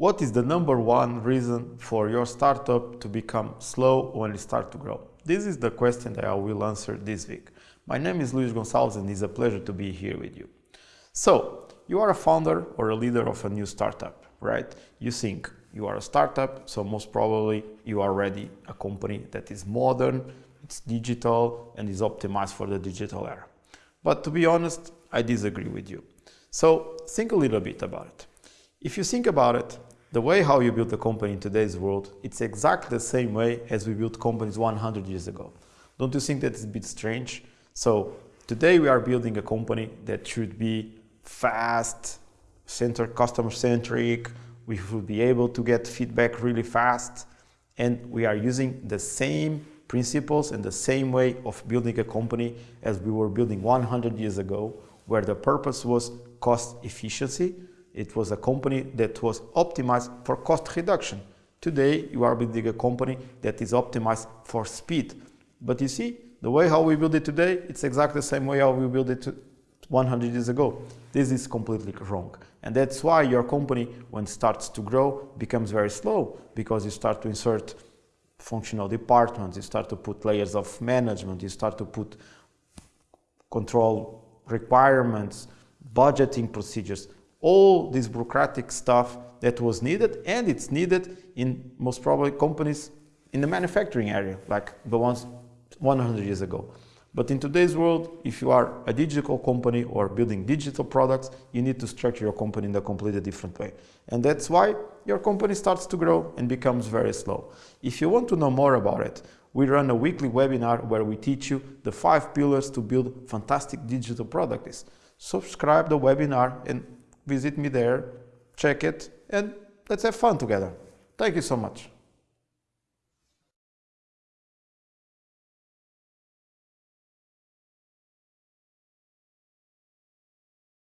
What is the number one reason for your startup to become slow when it starts to grow? This is the question that I will answer this week. My name is Luis Gonçalves and it's a pleasure to be here with you. So, you are a founder or a leader of a new startup, right? You think you are a startup, so most probably you are already a company that is modern, it's digital, and is optimized for the digital era. But to be honest, I disagree with you. So think a little bit about it. If you think about it, the way how you build a company in today's world, it's exactly the same way as we built companies 100 years ago. Don't you think that's a bit strange? So today we are building a company that should be fast, center customer centric, we should be able to get feedback really fast, and we are using the same principles and the same way of building a company as we were building 100 years ago, where the purpose was cost efficiency, it was a company that was optimized for cost reduction. Today, you are building a company that is optimized for speed. But you see, the way how we build it today, it's exactly the same way how we built it 100 years ago. This is completely wrong. And that's why your company, when it starts to grow, becomes very slow because you start to insert functional departments, you start to put layers of management, you start to put control requirements, budgeting procedures, all this bureaucratic stuff that was needed and it's needed in most probably companies in the manufacturing area, like the ones 100 years ago. But in today's world, if you are a digital company or building digital products, you need to structure your company in a completely different way. And that's why your company starts to grow and becomes very slow. If you want to know more about it, we run a weekly webinar where we teach you the five pillars to build fantastic digital products. Subscribe the webinar and visit me there, check it, and let's have fun together. Thank you so much.